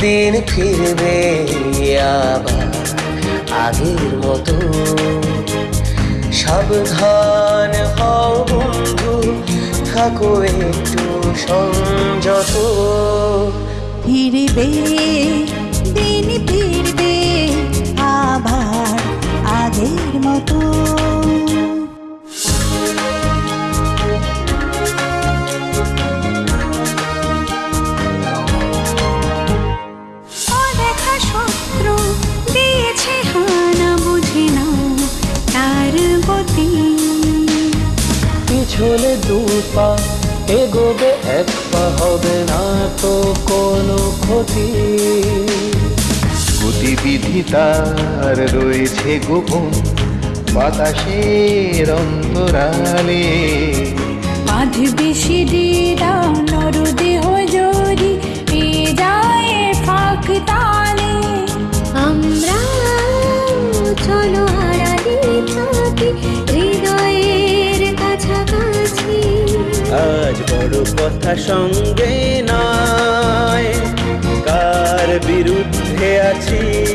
দিন ফিরবে আবার আগের মতো। সাবধান হও বন্ধু, থাকো একটু সংযত। ফিরবে, দিন ফিরবে, আবার আগের মতো। পিছলে দু পা এগোবে এক পা হবে না তো কোনো ক্ষতি। গতিবিধি তার রয়েছে গোপন বাতাসের অন্তরালে। বাঁধবে সিঁড়িরা আজ বড় কথা সঙ্গে নয়। কার বিরুদ্ধে আছি